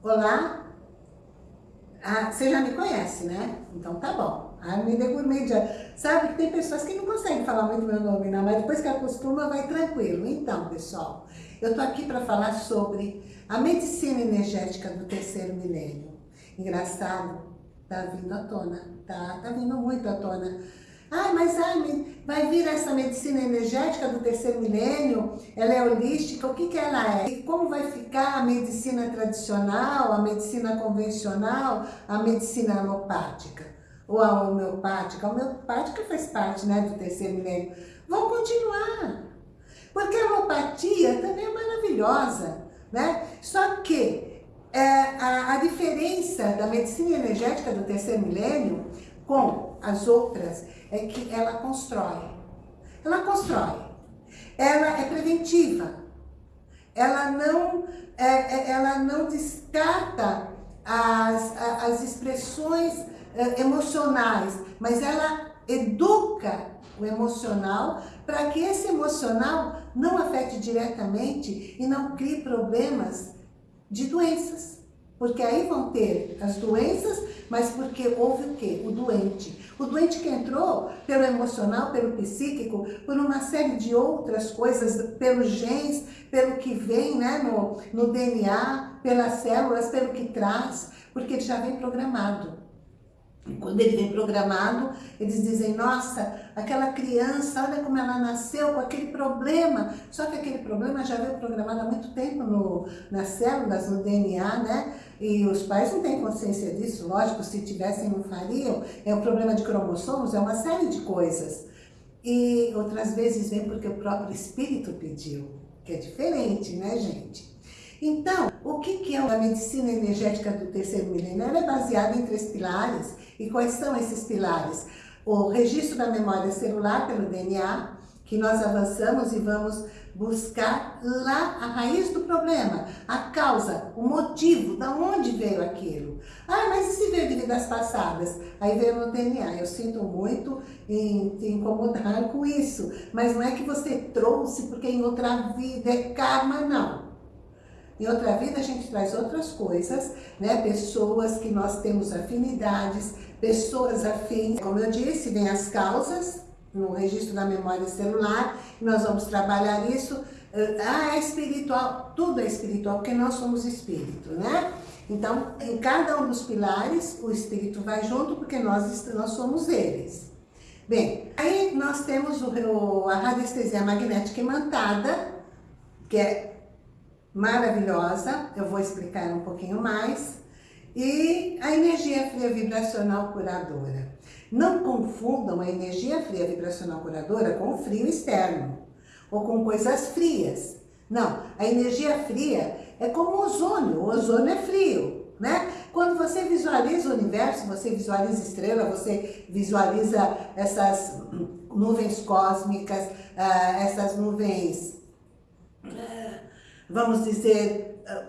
Olá? Ah, você já me conhece, né? Então tá bom. Armida Gourmet Sabe que tem pessoas que não conseguem falar muito meu nome, não, mas depois que acostuma, vai tranquilo. Então, pessoal, eu tô aqui para falar sobre a medicina energética do terceiro milênio. Engraçado, tá vindo à tona, tá, tá vindo muito à tona Ai, mas ai, vai vir essa medicina energética do terceiro milênio, ela é holística, o que, que ela é? E como vai ficar a medicina tradicional, a medicina convencional, a medicina alopática? Ou a homeopática? A homeopática faz parte né, do terceiro milênio. Vão continuar. Porque a homeopatia também é maravilhosa, né? Só que é, a, a diferença da medicina energética do terceiro milênio com as outras é que ela constrói. Ela constrói. Ela é preventiva. Ela não, é, é, ela não descarta as, as expressões é, emocionais, mas ela educa o emocional para que esse emocional não afete diretamente e não crie problemas de doenças. Porque aí vão ter as doenças, mas porque houve o quê? O doente. O doente que entrou pelo emocional, pelo psíquico, por uma série de outras coisas, pelos genes, pelo que vem né, no, no DNA, pelas células, pelo que traz, porque ele já vem programado. Quando ele vem programado, eles dizem, nossa, aquela criança, olha como ela nasceu com aquele problema. Só que aquele problema já veio programado há muito tempo no, nas células, no DNA, né? E os pais não têm consciência disso, lógico, se tivessem não fariam. É um problema de cromossomos, é uma série de coisas. E outras vezes vem porque o próprio espírito pediu, que é diferente, né, gente? Então, o que, é a medicina energética do terceiro milênio? Ela é baseada em três pilares. E quais são esses pilares? O registro da memória celular pelo DNA, que nós avançamos e vamos buscar lá a raiz do problema, a causa, o motivo, da onde veio aquilo. Ah, mas e se veio de vidas passadas? Aí veio no DNA. Eu sinto muito em te incomodar com isso, mas não é que você trouxe porque em outra vida é karma, não. Em outra vida a gente traz outras coisas, né? Pessoas que nós temos afinidades, pessoas afins. Como eu disse, vem as causas no registro da memória celular, nós vamos trabalhar isso. Ah, é espiritual, tudo é espiritual, porque nós somos espírito, né? Então, em cada um dos pilares, o espírito vai junto, porque nós, nós somos eles. Bem, aí nós temos o, a radiestesia magnética imantada, que é maravilhosa, eu vou explicar um pouquinho mais. E a energia fria vibracional curadora. Não confundam a energia fria vibracional curadora com o frio externo, ou com coisas frias. Não, a energia fria é como o ozônio, o ozônio é frio, né? Quando você visualiza o universo, você visualiza estrela, você visualiza essas nuvens cósmicas, ah, essas nuvens vamos dizer, ah,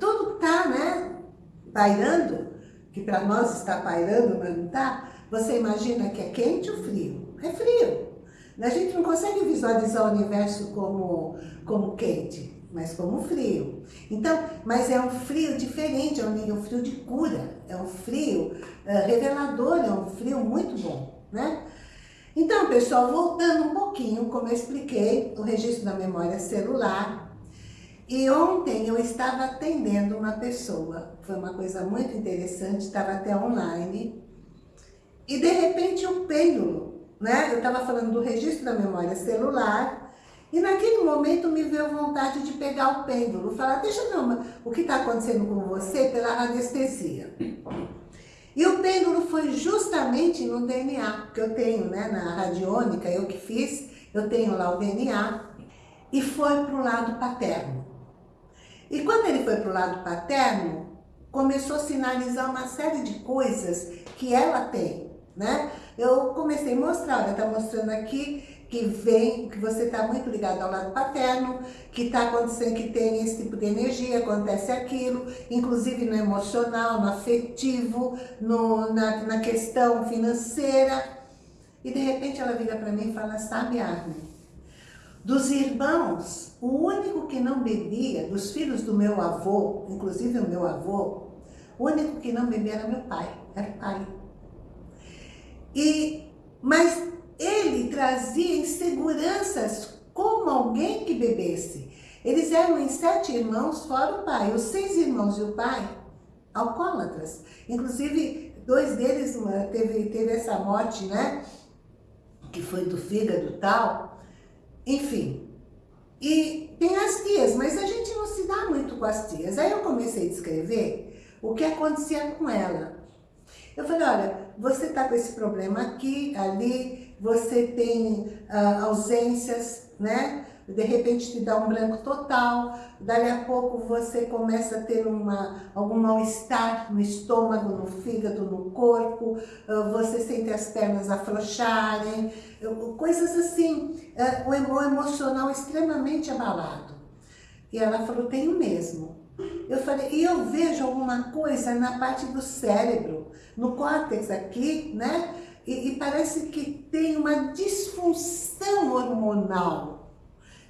tudo que está né, pairando, que para nós está pairando, mas não está, você imagina que é quente ou frio? É frio. A gente não consegue visualizar o universo como, como quente, mas como frio. Então, mas é um frio diferente, é um, frio de cura, é um frio uh, revelador, é um frio muito bom, né? Então, pessoal, voltando um pouquinho, como eu expliquei, o registro da memória celular, e ontem eu estava atendendo uma pessoa, foi uma coisa muito interessante, estava até online, e de repente o pêndulo, né? Eu estava falando do registro da memória celular, e naquele momento me veio vontade de pegar o pêndulo, falar, deixa eu ver o que está acontecendo com você pela anestesia. E o pêndulo foi justamente no DNA, que eu tenho, né, na radiônica, eu que fiz, eu tenho lá o DNA, e foi para o lado paterno. E quando ele foi para o lado paterno, começou a sinalizar uma série de coisas que ela tem, né? Eu comecei a mostrar, olha, está mostrando aqui que vem, que você está muito ligado ao lado paterno, que está acontecendo, que tem esse tipo de energia, acontece aquilo, inclusive no emocional, no afetivo, no, na, na questão financeira. E de repente ela vira para mim e fala, sabe Armin, Dos irmãos, o único que não bebia, dos filhos do meu avô, inclusive o meu avô, o único que não bebia era meu pai, era pai. E, mas ele trazia inseguranças como alguém que bebesse. Eles eram em sete irmãos, fora o pai. Os seis irmãos e o pai, alcoólatras. Inclusive, dois deles teve, teve essa morte, né? Que foi do fígado tal. Enfim. E tem as tias, mas a gente não se dá muito com as tias. Aí eu comecei a descrever o que acontecia com ela. Eu falei, olha, você está com esse problema aqui, ali, você tem uh, ausências, né? De repente te dá um branco total, dali a pouco você começa a ter uma, algum mal-estar no estômago, no fígado, no corpo, uh, você sente as pernas afrouxarem, uh, coisas assim, o emocional extremamente abalado. E ela falou, tenho mesmo. Eu falei, e eu vejo alguma coisa na parte do cérebro, no córtex aqui, né? E, e parece que tem uma disfunção hormonal,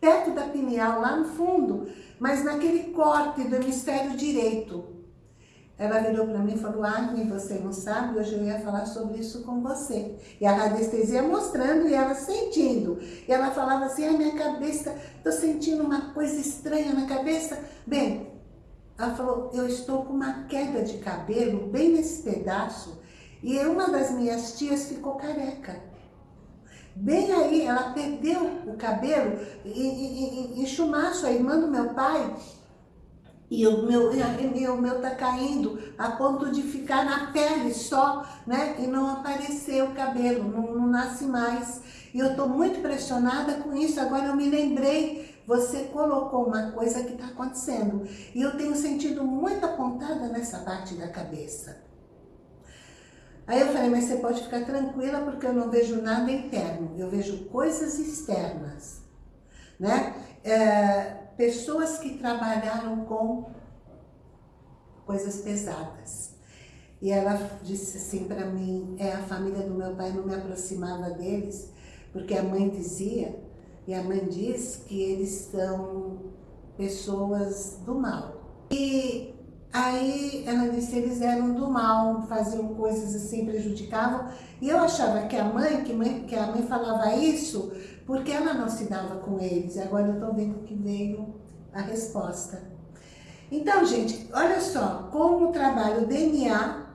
perto da pineal, lá no fundo, mas naquele corte do hemisfério direito. Ela virou para mim e falou, Agni, você não sabe, hoje eu ia falar sobre isso com você. E a radiestesia mostrando e ela sentindo. E ela falava assim, a minha cabeça, estou sentindo uma coisa estranha na cabeça. Bem, ela falou, eu estou com uma queda de cabelo bem nesse pedaço e uma das minhas tias ficou careca. Bem aí, ela perdeu o cabelo em, chumaço, a irmã do meu pai, e o meu, e o meu tá caindo a ponto de ficar na pele só, né? E não aparecer o cabelo, não, não nasce mais. E eu tô muito pressionada com isso, agora eu me lembrei você colocou uma coisa que está acontecendo. E eu tenho sentido muita pontada nessa parte da cabeça. Aí eu falei, mas você pode ficar tranquila porque eu não vejo nada interno, eu vejo coisas externas. Né? É, pessoas que trabalharam com coisas pesadas. E ela disse assim para mim, é a família do meu pai não me aproximava deles, porque a mãe dizia e a mãe diz que eles são pessoas do mal. E aí ela disse eles eram do mal, faziam coisas assim, prejudicavam. E eu achava que a mãe, que, mãe, que a mãe falava isso porque ela não se dava com eles. Agora eu estou vendo que veio a resposta. Então, gente, olha só, como o DNA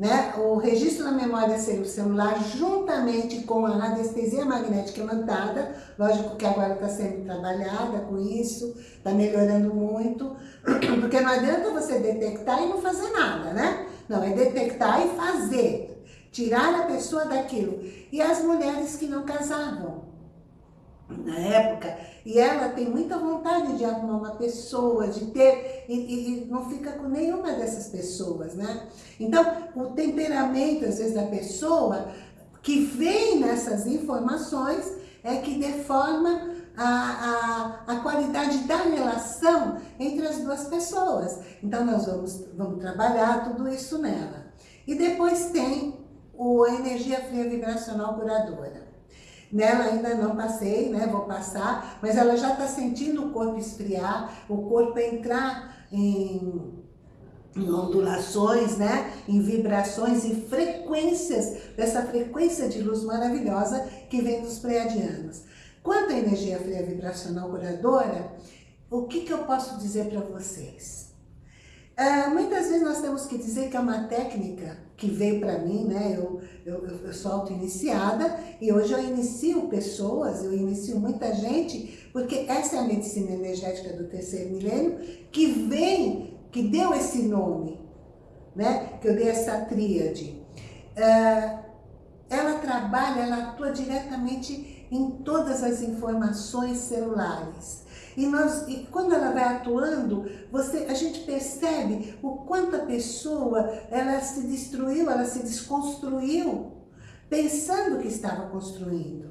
né? O registro da memória celular, juntamente com a anestesia magnética imantada, lógico que agora está sendo trabalhada com isso, está melhorando muito, porque não adianta você detectar e não fazer nada, né? Não, é detectar e fazer, tirar a pessoa daquilo. E as mulheres que não casavam, na época, e ela tem muita vontade de arrumar uma pessoa, de ter, e, e, e, não fica com nenhuma dessas pessoas, né? Então, o temperamento, às vezes, da pessoa, que vem nessas informações, é que deforma a, a, a qualidade da relação entre as duas pessoas. Então, nós vamos, vamos trabalhar tudo isso nela. E depois tem o, energia fria vibracional curadora. Nela ainda não passei, né? Vou passar, mas ela já está sentindo o corpo esfriar, o corpo entrar em, em ondulações, né? Em vibrações e frequências, dessa frequência de luz maravilhosa que vem dos pleiadianos. Quanto à energia fria vibracional curadora, o que, que eu posso dizer para vocês? Uh, muitas vezes nós temos que dizer que é uma técnica que veio para mim, né? Eu, eu, eu sou auto-iniciada e hoje eu inicio pessoas, eu inicio muita gente, porque essa é a medicina energética do terceiro milênio que vem, que deu esse nome, né? Que eu dei essa tríade. Uh, ela trabalha, ela atua diretamente em todas as informações celulares. E, nós, e quando ela vai atuando, você, a gente percebe o quanto a pessoa ela se destruiu, ela se desconstruiu, pensando que estava construindo.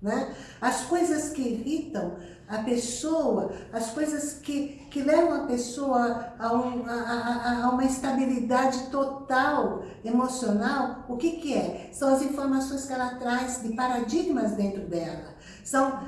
Né? As coisas que irritam, a pessoa, as coisas que, que levam a pessoa a, um, a, a, a, uma estabilidade total emocional, o que que é? São as informações que ela traz de paradigmas dentro dela. São,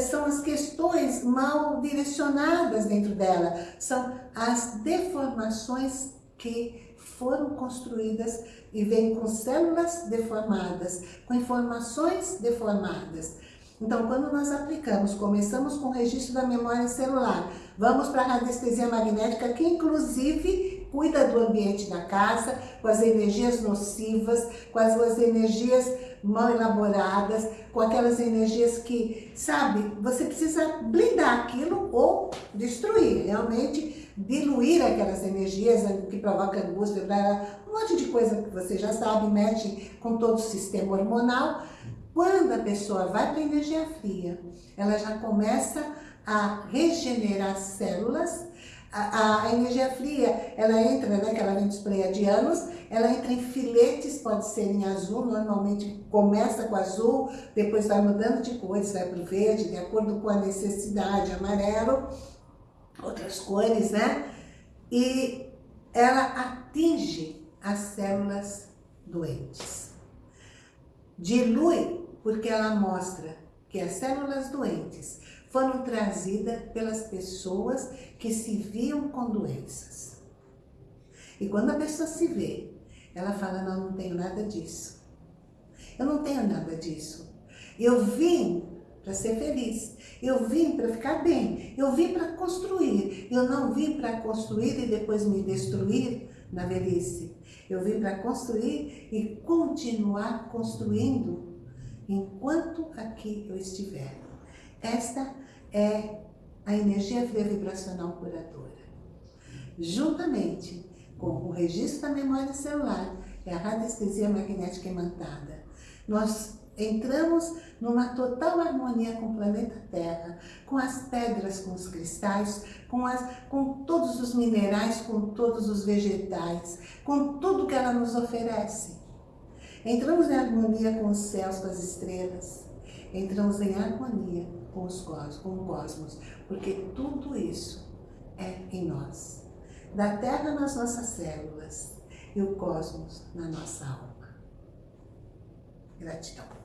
são as questões mal direcionadas dentro dela. São as deformações que foram construídas e vêm com células deformadas, com informações deformadas. Então, quando nós aplicamos, começamos com o registro da memória celular, vamos para a radiestesia magnética, que inclusive cuida do ambiente da casa, com as energias nocivas, com as energias mal elaboradas, com aquelas energias que, sabe, você precisa blindar aquilo ou destruir, realmente diluir aquelas energias que provocam angústia, um monte de coisa que você já sabe, mexe com todo o sistema hormonal, quando a pessoa vai para energia fria, ela já começa a regenerar células. A, a, energia fria, ela entra, né, que ela vem dos pleiadianos, ela entra em filetes, pode ser em azul, normalmente começa com azul, depois vai mudando de cores, vai para o verde, de acordo com a necessidade, amarelo, outras cores, né? E ela atinge as células doentes. Dilui porque ela mostra que as células doentes foram trazidas pelas pessoas que se viam com doenças. E quando a pessoa se vê, ela fala, não, não tenho nada disso. Eu não tenho nada disso. Eu vim para ser feliz. Eu vim para ficar bem. Eu vim para construir. Eu não vim para construir e depois me destruir na velhice. Eu vim para construir e continuar construindo enquanto aqui eu estiver. Esta é a energia vibracional curadora. Juntamente com o registro da memória celular e a radiestesia magnética imantada, nós entramos numa total harmonia com o planeta Terra, com as pedras, com os cristais, com, as, com todos os minerais, com todos os vegetais, com tudo que ela nos oferece. Entramos em harmonia com os céus, com as estrelas. Entramos em harmonia com, os cosmos, com o cosmos, porque tudo isso é em nós. Da Terra nas nossas células e o cosmos na nossa alma. Gratidão.